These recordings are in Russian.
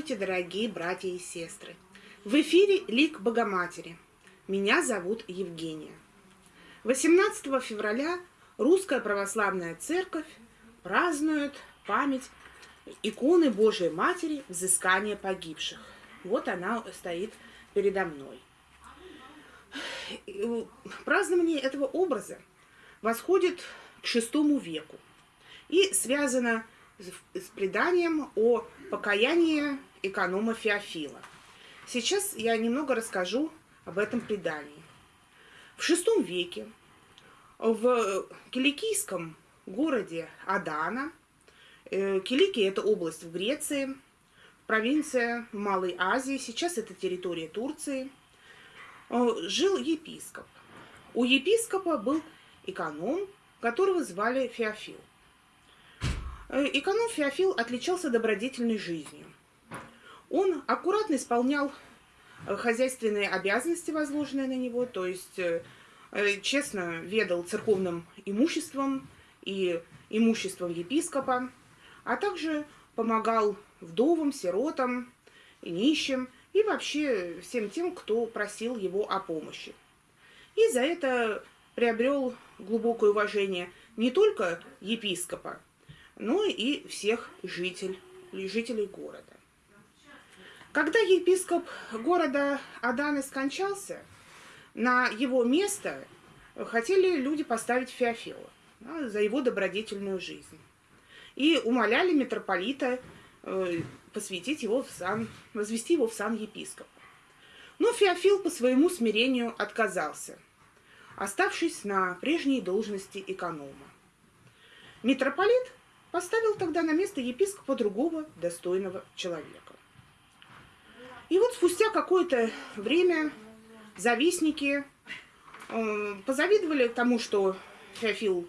Здравствуйте, дорогие братья и сестры! В эфире Лик Богоматери. Меня зовут Евгения. 18 февраля Русская Православная Церковь празднует память иконы Божией Матери взыскания погибших. Вот она стоит передо мной. Празднование этого образа восходит к VI веку и связано с преданием о покаянии эконома Феофила. Сейчас я немного расскажу об этом предании. В VI веке в киликийском городе Адана, э, Киликия – это область в Греции, провинция Малой Азии, сейчас это территория Турции, э, жил епископ. У епископа был эконом, которого звали Феофил. Э, эконом Феофил отличался добродетельной жизнью. Он аккуратно исполнял э, хозяйственные обязанности, возложенные на него, то есть э, честно ведал церковным имуществом и имуществом епископа, а также помогал вдовам, сиротам, нищим и вообще всем тем, кто просил его о помощи. И за это приобрел глубокое уважение не только епископа, но и всех жителей, жителей города. Когда епископ города Аданы скончался, на его место хотели люди поставить Феофила да, за его добродетельную жизнь. И умоляли митрополита э, посвятить его в сан, возвести его в сан епископа. Но Феофил по своему смирению отказался, оставшись на прежней должности эконома. Митрополит поставил тогда на место епископа другого достойного человека. И вот спустя какое-то время завистники э, позавидовали тому, что Феофил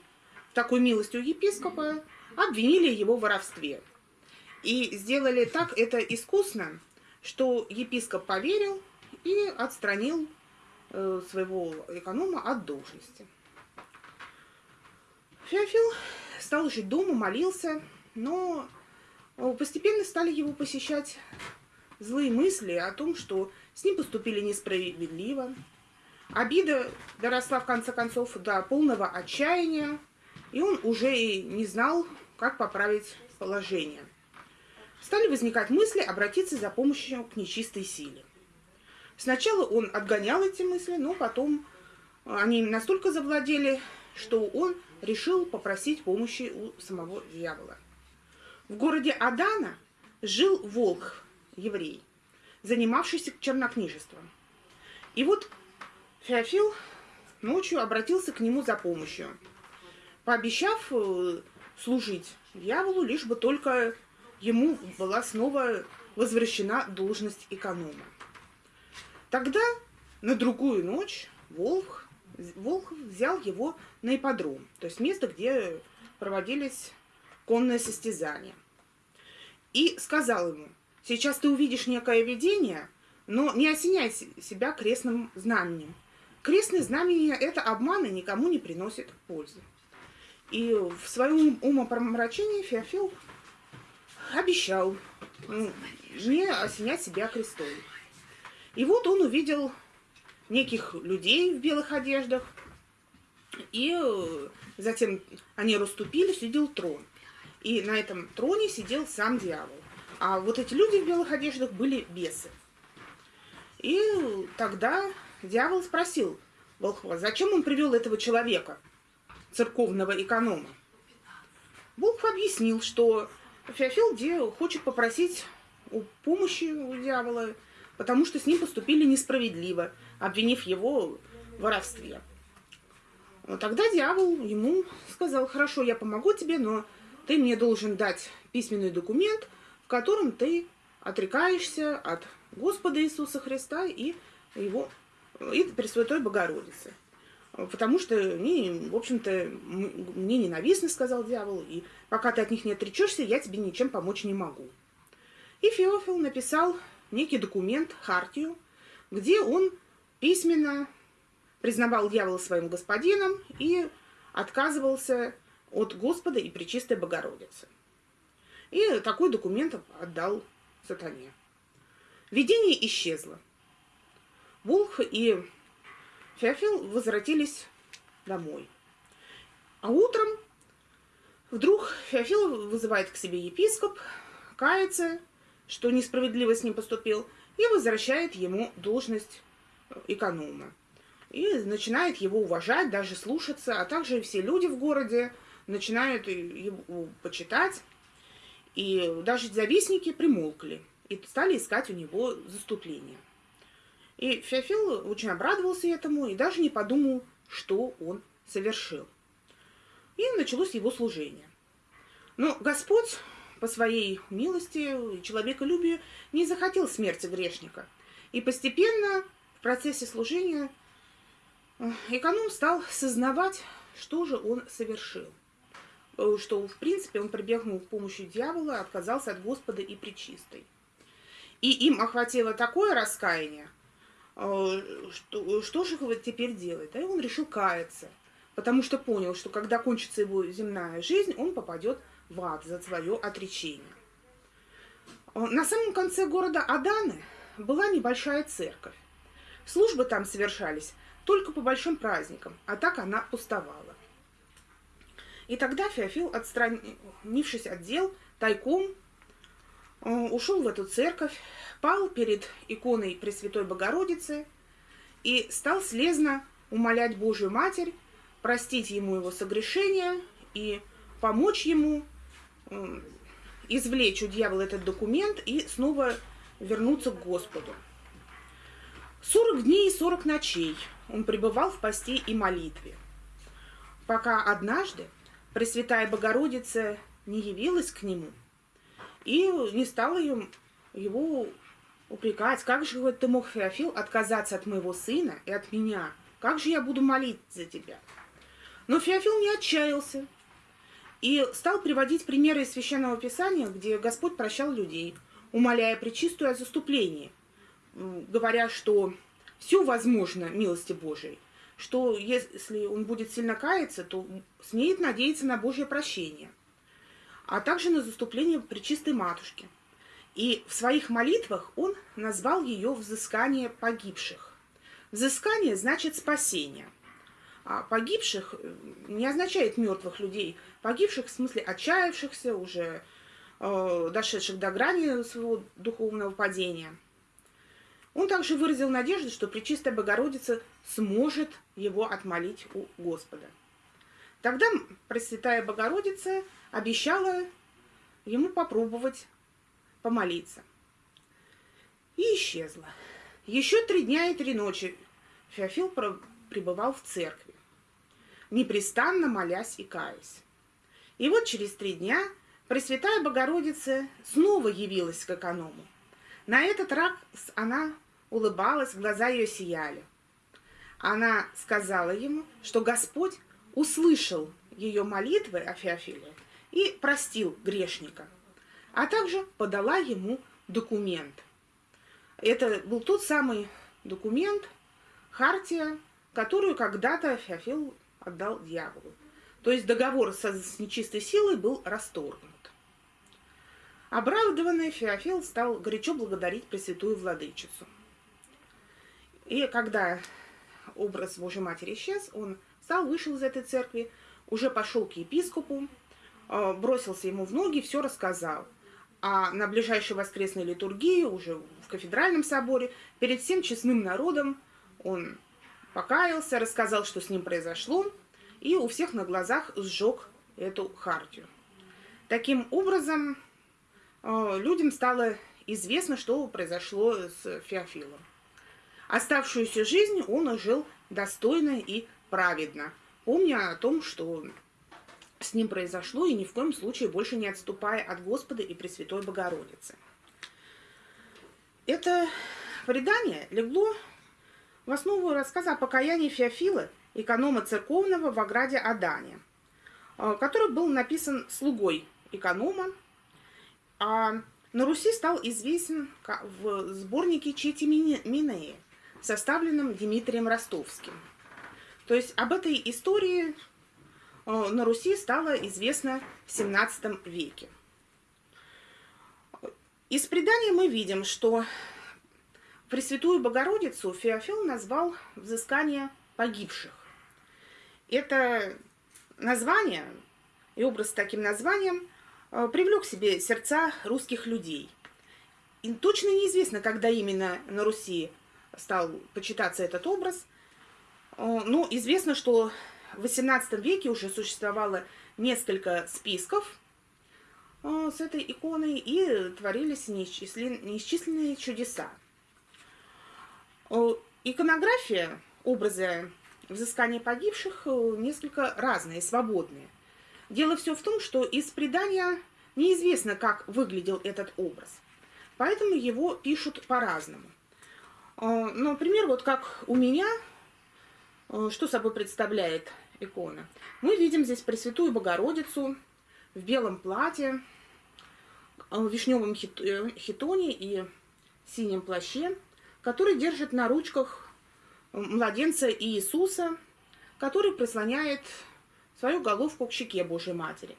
такой милостью епископа, обвинили его в воровстве. И сделали так это искусно, что епископ поверил и отстранил э, своего эконома от должности. Феофил стал жить дома, молился, но э, постепенно стали его посещать злые мысли о том, что с ним поступили несправедливо. Обида доросла в конце концов до полного отчаяния, и он уже и не знал, как поправить положение. Стали возникать мысли обратиться за помощью к нечистой силе. Сначала он отгонял эти мысли, но потом они настолько завладели, что он решил попросить помощи у самого дьявола. В городе Адана жил волк, еврей, занимавшийся чернокнижеством. И вот Феофил ночью обратился к нему за помощью, пообещав э, служить дьяволу, лишь бы только ему была снова возвращена должность эконома. Тогда на другую ночь волк Волхов взял его на ипподром, то есть место, где проводились конные состязания. И сказал ему, сейчас ты увидишь некое видение, но не осеняй себя крестным знаменем. Крестное знамение – это обман и никому не приносит пользы. И в своем умопромрачении Феофил обещал не осенять себя крестом. И вот он увидел неких людей в белых одеждах. И э, затем они расступили, сидел трон. И на этом троне сидел сам дьявол. А вот эти люди в белых одеждах были бесы. И тогда дьявол спросил Волхва, зачем он привел этого человека, церковного эконома. Волхв объяснил, что Феофил хочет попросить помощи у дьявола, потому что с ним поступили несправедливо, обвинив его в воровстве. Тогда дьявол ему сказал, хорошо, я помогу тебе, но ты мне должен дать письменный документ, котором ты отрекаешься от Господа Иисуса Христа и его и Пресвятой Богородицы. Потому что мне, в общем-то, мне ненавистно, сказал дьявол, и пока ты от них не отречешься, я тебе ничем помочь не могу. И Феофил написал некий документ, хартию, где он письменно признавал дьявола своим господином и отказывался от Господа и Пречистой Богородицы. И такой документ отдал сатане. Видение исчезло. Волх и Феофил возвратились домой. А утром вдруг Феофил вызывает к себе епископ, кается, что несправедливо с ним поступил, и возвращает ему должность эконома. И начинает его уважать, даже слушаться, а также все люди в городе начинают его почитать. И даже завистники примолкли и стали искать у него заступление. И Феофил очень обрадовался этому и даже не подумал, что он совершил. И началось его служение. Но Господь по своей милости и человеколюбию не захотел смерти грешника. И постепенно в процессе служения э, эконом стал сознавать, что же он совершил. Э, что, в принципе, он прибегнул к помощи дьявола, отказался от Господа и Пречистой. И им охватило такое раскаяние, э, что, что же теперь делать? И он решил каяться, потому что понял, что когда кончится его земная жизнь, он попадет в ад за свое отречение. На самом конце города Аданы была небольшая церковь. Службы там совершались только по большим праздникам, а так она пустовала. И тогда Феофил, отстранившись от дел, тайком э, ушел в эту церковь, пал перед иконой Пресвятой Богородицы и стал слезно умолять Божию Матерь простить ему его согрешения и помочь ему извлечь у дьявола этот документ и снова вернуться к Господу. Сорок дней и сорок ночей он пребывал в посте и молитве, пока однажды Пресвятая Богородица не явилась к нему и не стала его упрекать, как же ты мог, Феофил, отказаться от моего сына и от меня? Как же я буду молиться за тебя? Но Феофил не отчаялся и стал приводить примеры из Священного Писания, где Господь прощал людей, умоляя Пречистую о заступлении, говоря, что все возможно милости Божией, что если он будет сильно каяться, то смеет надеяться на Божье прощение, а также на заступление Пречистой Матушки. И в своих молитвах он назвал ее «взыскание погибших». Взыскание значит спасение – а погибших э, не означает мертвых людей. Погибших в смысле отчаявшихся, уже э, дошедших до грани своего духовного падения. Он также выразил надежду, что Пречистая Богородица сможет его отмолить у Господа. Тогда Пресвятая Богородица обещала ему попробовать помолиться. И исчезла. Еще три дня и три ночи Феофил пребывал в церкви, непрестанно молясь и каясь. И вот через три дня Пресвятая Богородица снова явилась к эконому. На этот раз она улыбалась, глаза ее сияли. Она сказала ему, что Господь услышал ее молитвы о Феофиле и простил грешника, а также подала ему документ. Это был тот самый документ, хартия, которую когда-то Феофил отдал дьяволу. То есть договор со, с нечистой силой был расторгнут. Обрадованный Феофил стал горячо благодарить Пресвятую Владычицу. И когда образ Божьей Матери исчез, он встал, вышел из этой церкви, уже пошел к епископу, э, бросился ему в ноги, все рассказал. А на ближайшей воскресной литургии, уже в кафедральном соборе, перед всем честным народом он покаялся, рассказал, что с ним произошло, и у всех на глазах сжег эту хартию. Таким образом, э, людям стало известно, что произошло с Феофилом. Оставшуюся жизнь он жил достойно и праведно, помня о том, что с ним произошло, и ни в коем случае больше не отступая от Господа и Пресвятой Богородицы. Это предание легло в основу рассказа о покаянии Феофила, эконома церковного в ограде Адане, э, который был написан слугой эконома, а на Руси стал известен в сборнике Чети Минеи, составленном Дмитрием Ростовским. То есть об этой истории э, на Руси стало известно в XVII веке. Из предания мы видим, что Пресвятую Богородицу Феофил назвал взыскание погибших. Это название и образ с таким названием э, привлек к себе сердца русских людей. И точно неизвестно, когда именно на Руси стал почитаться этот образ. Э, ну, известно, что в XVIII веке уже существовало несколько списков э, с этой иконой, и творились неисчисленные чудеса. Иконография образа взыскания погибших несколько разные, свободные – Дело все в том, что из предания неизвестно, как выглядел этот образ. Поэтому его пишут по-разному. А, например, вот как у меня, а, что собой представляет икона. Мы видим здесь Пресвятую Богородицу в белом платье, а, в вишневом э, хитоне и синем плаще, который держит на ручках младенца Иисуса, который прислоняет свою головку к щеке Божьей Матери.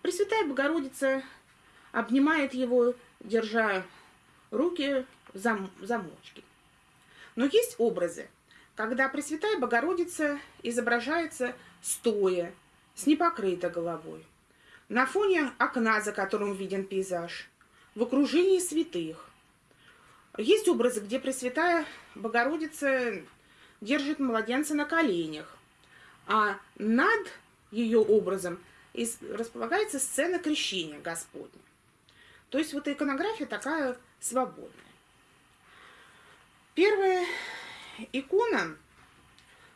Пресвятая Богородица обнимает его, держа руки в зам замочке. Но есть образы, когда Пресвятая Богородица изображается стоя, с непокрытой головой, на фоне окна, за которым виден пейзаж, в окружении святых. Есть образы, где Пресвятая Богородица держит младенца на коленях, а над ее образом располагается сцена крещения Господня. То есть вот иконография такая свободная. Первая икона,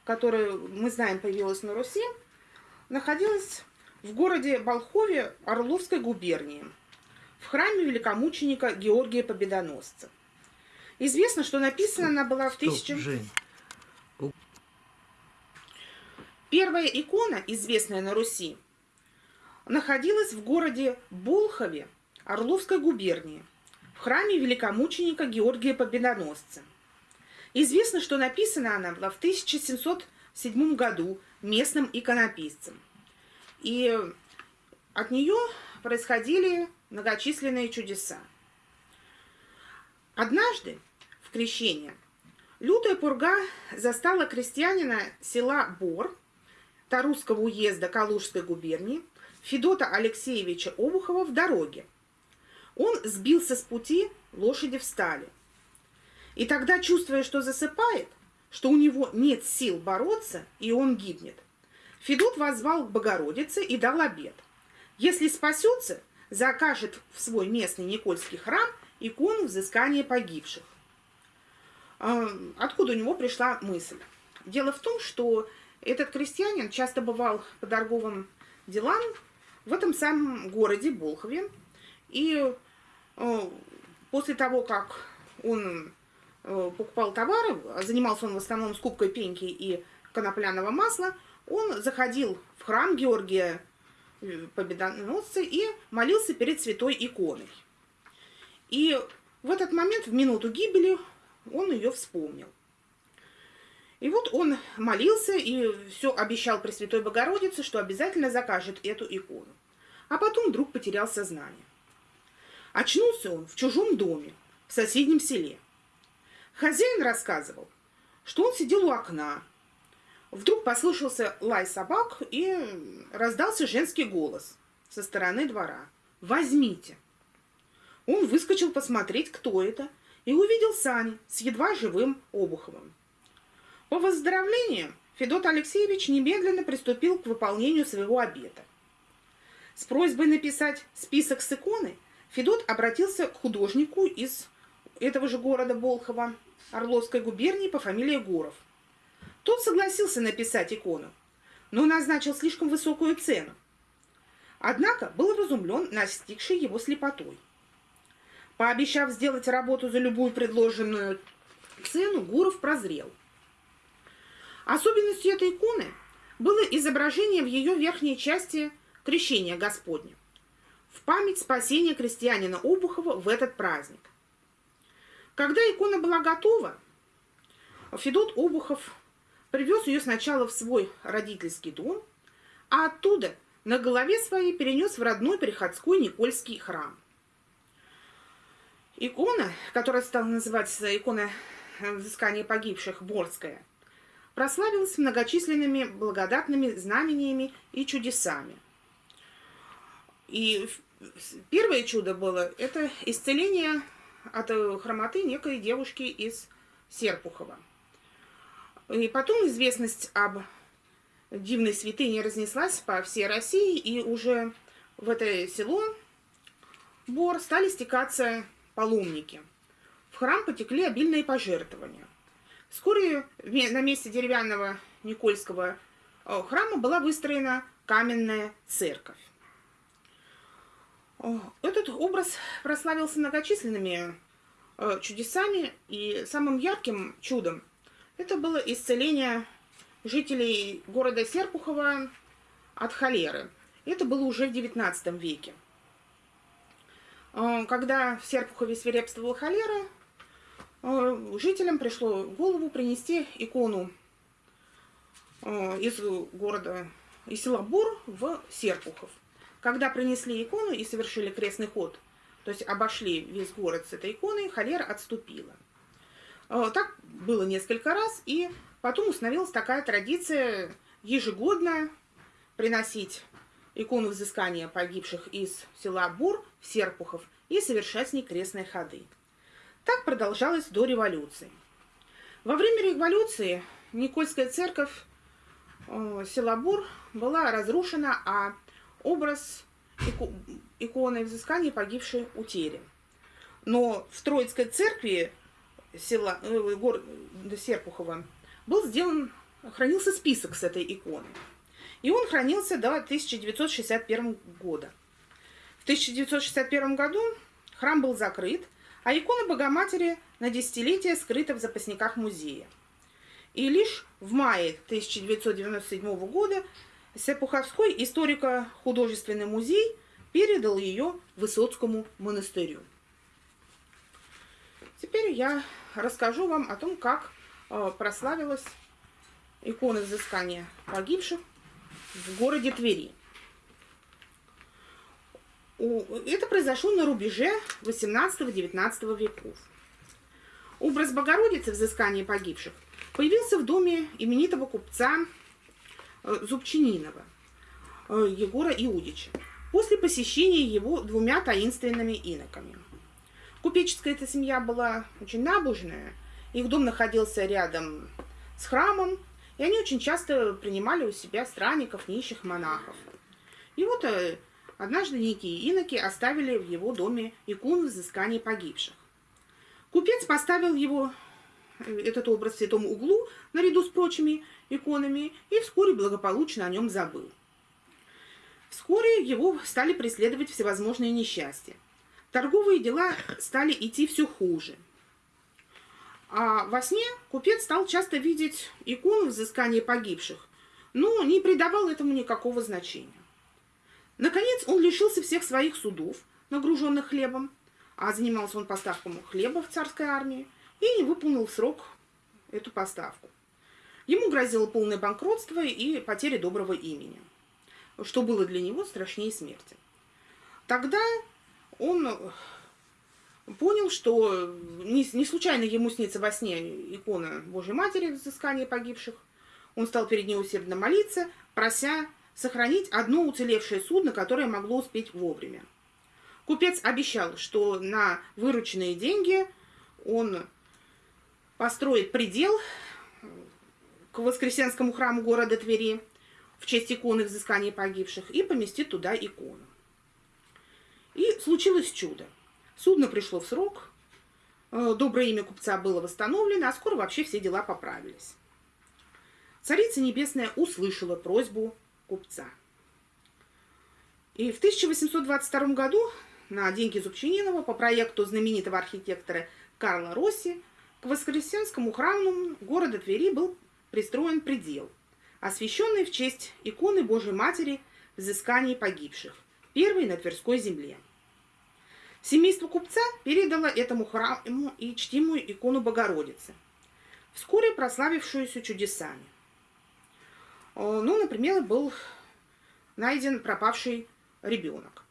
которую мы знаем появилась на Руси, находилась в городе Болхове Орловской губернии, в храме великомученика Георгия Победоносца. Известно, что написана она была в тысячу... Жень. Первая икона, известная на Руси, находилась в городе Болхове Орловской губернии, в храме великомученика Георгия Победоносца. Известно, что написана она была в 1707 году местным иконописцем. И от нее происходили многочисленные чудеса. Однажды в крещение лютая пурга застала крестьянина села Бор Тарусского уезда Калужской губернии Федота Алексеевича Обухова в дороге. Он сбился с пути, лошади встали. И тогда, чувствуя, что засыпает, что у него нет сил бороться, и он гибнет, Федот возвал к Богородице и дал обед. Если спасется, закажет в свой местный Никольский храм икону взыскания погибших. А, откуда у него пришла мысль? Дело в том, что этот крестьянин часто бывал по торговым делам в этом самом городе Болхове. И э, после того, как он покупал товары, занимался он в основном скупкой пеньки и конопляного масла, он заходил в храм Георгия э, Победоносца и молился перед святой иконой. И в этот момент, в минуту гибели, он ее вспомнил. И вот он молился и все обещал Пресвятой Богородице, что обязательно закажет эту икону. А потом вдруг потерял сознание. Очнулся он в чужом доме, в соседнем селе. Хозяин рассказывал, что он сидел у окна. Вдруг послышался лай собак и раздался женский голос со стороны двора. «Возьмите!» Он выскочил посмотреть, кто это, и увидел сани с едва живым Обуховым. По выздоровлению Федот Алексеевич немедленно приступил к выполнению своего обета. С просьбой написать список с иконы Федот обратился к художнику из этого же города Болхова, Орловской губернии по фамилии Гуров. Тот согласился написать икону, но назначил слишком высокую цену. Однако был разумлен настигшей его слепотой. Пообещав сделать работу за любую предложенную цену, Гуров прозрел – Особенностью этой иконы было изображение в ее верхней части крещения Господня в память спасения крестьянина Обухова в этот праздник. Когда икона была готова, Федот Обухов привез ее сначала в свой родительский дом, а оттуда на голове своей перенес в родной приходской Никольский храм. Икона, которая стала называться икона взыскания погибших Борская, прославилась многочисленными благодатными знамениями и чудесами. И первое чудо было – это исцеление от хромоты некой девушки из Серпухова. И потом известность об дивной святыне разнеслась по всей России, и уже в это село Бор стали стекаться паломники. В храм потекли обильные пожертвования. Вскоре на месте деревянного Никольского э, храма была выстроена каменная церковь. Этот образ прославился многочисленными э, чудесами, и самым ярким чудом это было исцеление жителей города Серпухова от холеры. Это было уже в XIX веке. Э, когда в Серпухове свирепствовала холера, э, жителям пришло в голову принести икону из города, из села Бур в Серпухов. Когда принесли икону и совершили крестный ход, то есть обошли весь город с этой иконой, холера отступила. Э, так было несколько раз, и потом установилась такая традиция ежегодно приносить икону взыскания погибших из села Бур в Серпухов и совершать с ней крестные ходы. Так продолжалось до революции. Во время революции Никольская церковь э, села Бур была разрушена, а образ иконы взыскания погибшей утери. Но в Троицкой церкви села, э, города Серпухова был сделан, хранился список с этой иконой. И он хранился до 1961 года. В 1961 году храм был закрыт, а икона Богоматери на десятилетие скрыта в запасниках музея. И лишь в мае 1997 года Сепуховской историко-художественный музей передал ее Высоцкому монастырю. Теперь я расскажу вам о том, как э, прославилась икона взыскания погибших в городе Твери. Это произошло на рубеже 18-19 веков. Образ Богородицы взыскания погибших появился в доме именитого купца Зубчининова э, Егора Иудича после посещения его двумя таинственными иноками. Купеческая эта семья была очень набожная, их дом находился рядом с храмом, и они очень часто принимали у себя странников, нищих монахов. И вот э, однажды некие иноки оставили в его доме икону взыскания погибших. Купец поставил его этот образ в святом углу наряду с прочими иконами и вскоре благополучно о нем забыл. Вскоре его стали преследовать всевозможные несчастья. Торговые дела стали идти все хуже. А во сне купец стал часто видеть икону взыскания погибших, но не придавал этому никакого значения. Наконец он лишился всех своих судов, нагруженных хлебом, а занимался он поставком хлеба в царской армии, и не выполнил в срок эту поставку. Ему грозило полное банкротство и потеря доброго имени, что было для него страшнее смерти. Тогда он понял, что не, случайно ему снится во сне икона Божьей Матери взыскания погибших. Он стал перед ней усердно молиться, прося сохранить одно уцелевшее судно, которое могло успеть вовремя. Купец обещал, что на вырученные деньги он построит предел к Воскресенскому храму города Твери в честь иконы взыскания погибших и поместит туда икону. И случилось чудо. Судно пришло в срок, э, доброе имя купца было восстановлено, а скоро вообще все дела поправились. Царица Небесная услышала просьбу купца. И в 1822 году на деньги Зубчининова по проекту знаменитого архитектора Карла Росси к Воскресенскому храму города Твери был пристроен предел, освященный в честь иконы Божьей Матери взысканий погибших, первой на Тверской земле. Семейство купца передало этому храму и чтимую икону Богородицы, вскоре прославившуюся чудесами. Ну, например, был найден пропавший ребенок.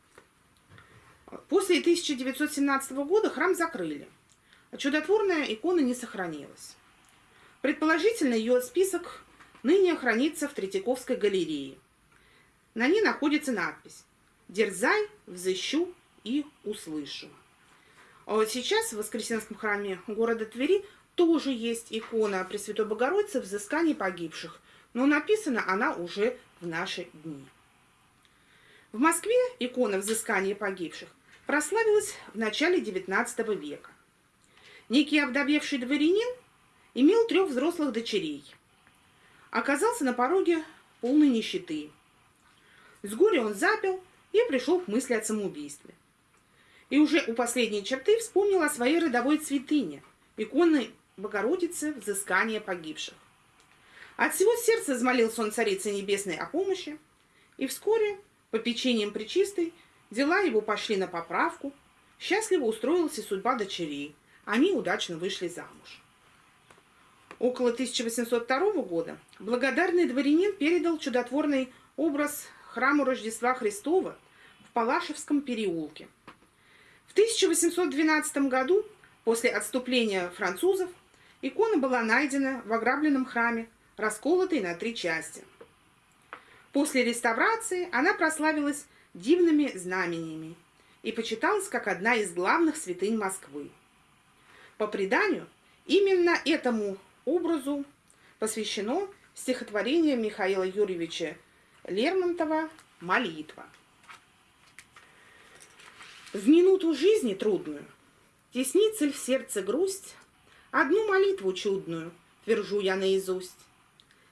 После 1917 года храм закрыли, а чудотворная икона не сохранилась. Предположительно, ее список ныне хранится в Третьяковской галерее. На ней находится надпись «Дерзай, взыщу и услышу». А сейчас в Воскресенском храме города Твери тоже есть икона Пресвятой Богородицы взыскания погибших, но написана она уже в наши дни. В Москве икона взыскания погибших прославилась в начале XIX века. Некий обдавевший дворянин имел трех взрослых дочерей. Оказался на пороге полной нищеты. С горя он запил и пришел к мысли о самоубийстве. И уже у последней черты вспомнил о своей родовой святыне, иконы Богородицы взыскания погибших. От всего сердца взмолился он Царице Небесной о помощи, и вскоре, по печеньям Пречистой, дела его пошли на поправку, счастливо устроилась и судьба дочерей, они удачно вышли замуж. Около 1802 года благодарный дворянин передал чудотворный образ храму Рождества Христова в Палашевском переулке. В 1812 году, после отступления французов, икона была найдена в ограбленном храме, расколотой на три части. После реставрации она прославилась дивными знамениями и почиталась как одна из главных святынь Москвы. По преданию, именно этому образу посвящено стихотворение Михаила Юрьевича Лермонтова «Молитва». В минуту жизни трудную Теснится в сердце грусть, Одну молитву чудную Твержу я наизусть.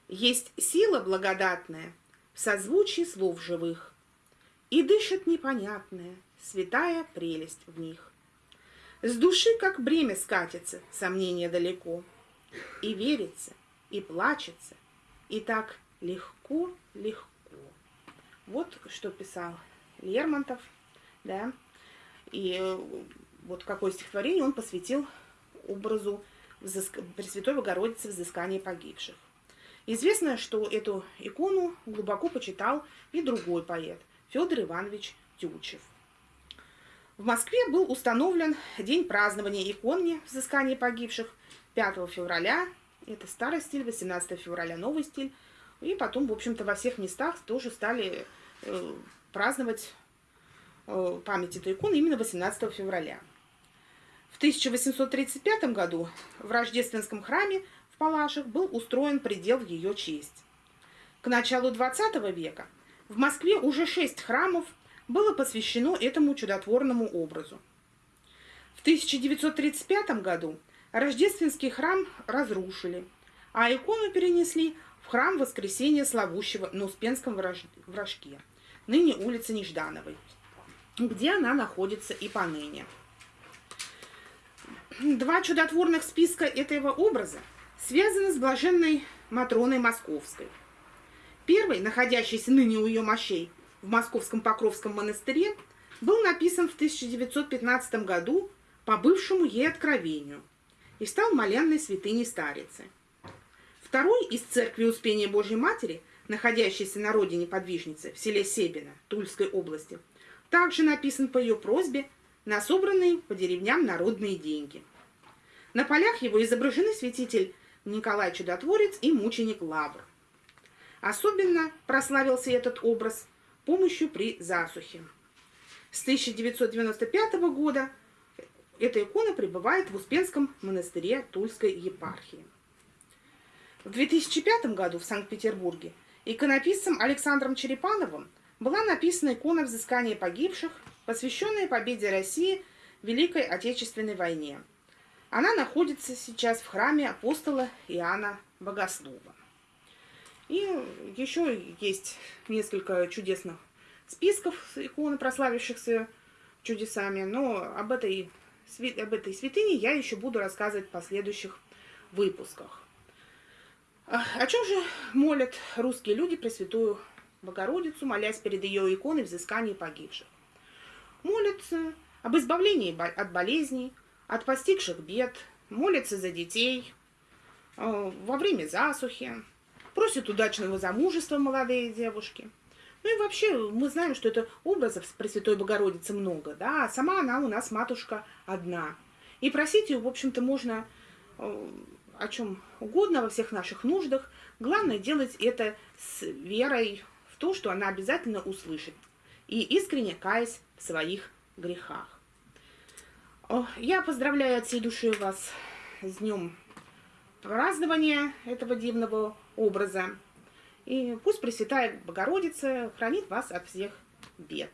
Есть сила благодатная В созвучии слов живых, И дышит непонятная Святая прелесть в них. С души, как бремя скатится, Сомнение далеко — и верится, и плачется, и так легко-легко. Вот что писал Лермонтов, да, и э, вот какое стихотворение он посвятил образу взыск... Пресвятой Богородицы взыскания погибших. Известно, что эту икону глубоко почитал и другой поэт Федор Иванович Тютчев. В Москве был установлен день празднования иконы взыскания погибших 5 февраля, это старый стиль, 18 февраля новый стиль. И потом, в общем-то, во всех местах тоже стали э, праздновать э, память этой иконы именно 18 февраля. В 1835 году в Рождественском храме в Палашах был устроен предел в ее честь. К началу 20 века в Москве уже шесть храмов было посвящено этому чудотворному образу. В 1935 году Рождественский храм разрушили, а икону перенесли в храм Воскресения Славущего на Успенском вражке, ныне улица Неждановой, где она находится и поныне. Два чудотворных списка этого образа связаны с блаженной Матроной Московской. Первый, находящийся ныне у ее мощей в Московском Покровском монастыре, был написан в 1915 году по бывшему ей откровению – и стал молянной святыней Старицы. Второй из церкви Успения Божьей Матери, находящейся на родине подвижницы в селе Себино Тульской области, также написан по ее просьбе на собранные по деревням народные деньги. На полях его изображены святитель Николай Чудотворец и мученик Лавр. Особенно прославился этот образ помощью при засухе. С 1995 года эта икона пребывает в Успенском монастыре Тульской епархии. В 2005 году в Санкт-Петербурге иконописцем Александром Черепановым была написана икона взыскания погибших, посвященная победе России в Великой Отечественной войне. Она находится сейчас в храме апостола Иоанна Богослова. И еще есть несколько чудесных списков икон, прославившихся чудесами, но об этой об этой святыне я еще буду рассказывать в последующих выпусках. О чем же молят русские люди Пресвятую Богородицу, молясь перед ее иконой взыскания погибших? Молятся об избавлении от болезней, от постигших бед, молятся за детей во время засухи, просят удачного замужества молодые девушки, Ну и вообще мы знаем, что это образов Пресвятой Богородицы много, да, а сама она у нас матушка одна. И просить ее, в общем-то, можно э, о чем угодно во всех наших нуждах. Главное делать это с верой в то, что она обязательно услышит. И искренне каясь в своих грехах. Я поздравляю от всей души вас с днем празднования этого дивного образа. И пусть Пресвятая Богородица хранит вас от всех бед.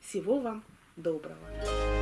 Всего вам доброго.